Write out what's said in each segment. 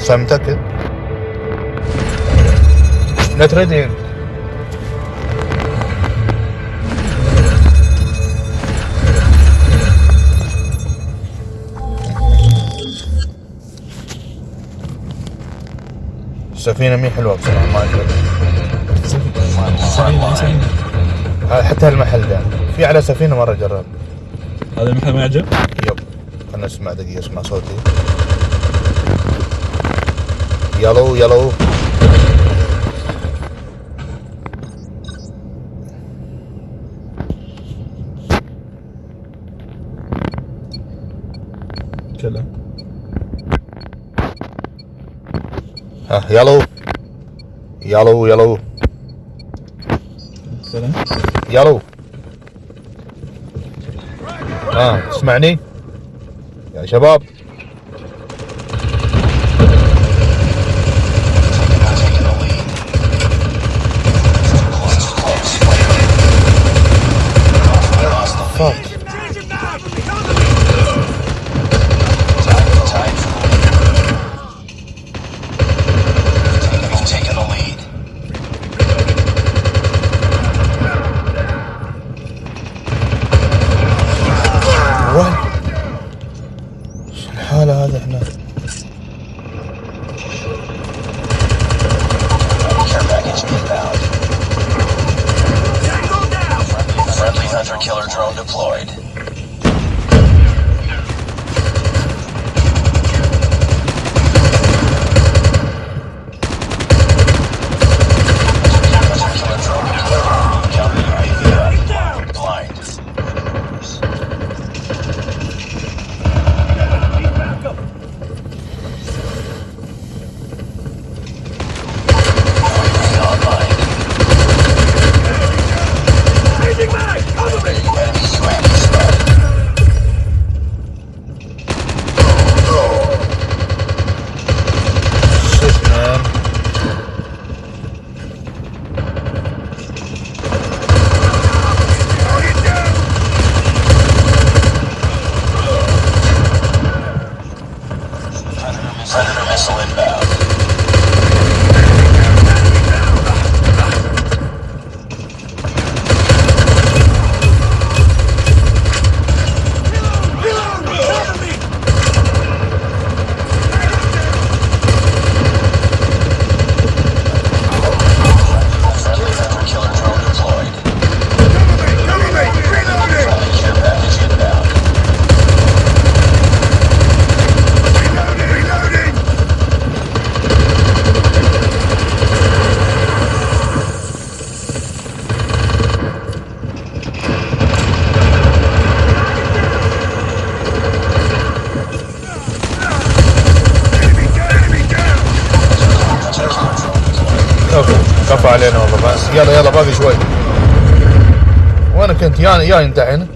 صار متأكد؟ لا تريدين السفينة مي حلوة بصراحة ما سفينة حتى هالمحل ده في على سفينة مرة جرب هذا المحل ما يعجب؟ خلنا نسمع دقيقة أسمع صوتي. يلو يلو كلام ها يلو يلو يلو سلام. يلو ها تسمعني؟ يا شباب Fuck. كفو علينا والله. بس يلا يلا باقي شوي. وينك انت يا يا انت هنا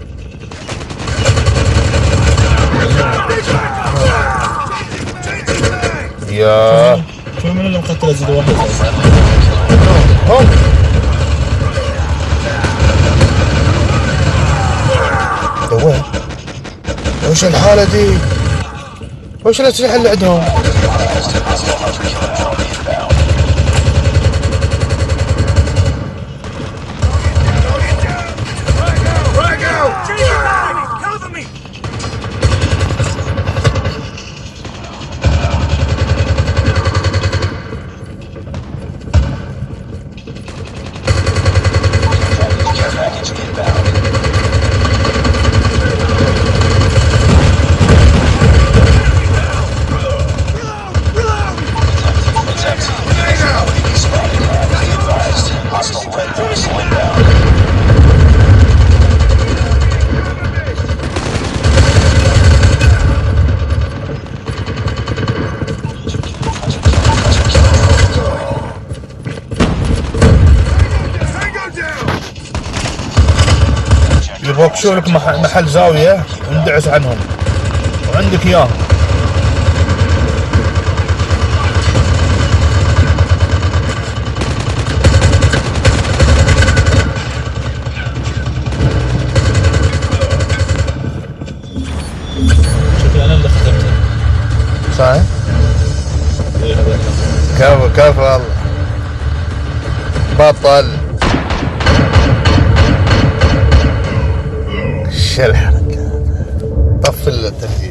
يا. شوي من اللي مقتل زيد واحد هم وين وش الحالة دي؟ وش الأسلحة اللي عندهم؟ يبغوك شو لك مح- محل زاوية وندعس عنهم. وعندك إياه. شكلي أنا اللي ختمت صحيح؟ هذا كفو كفو والله بطل. شو الحركة طفل التسجيل.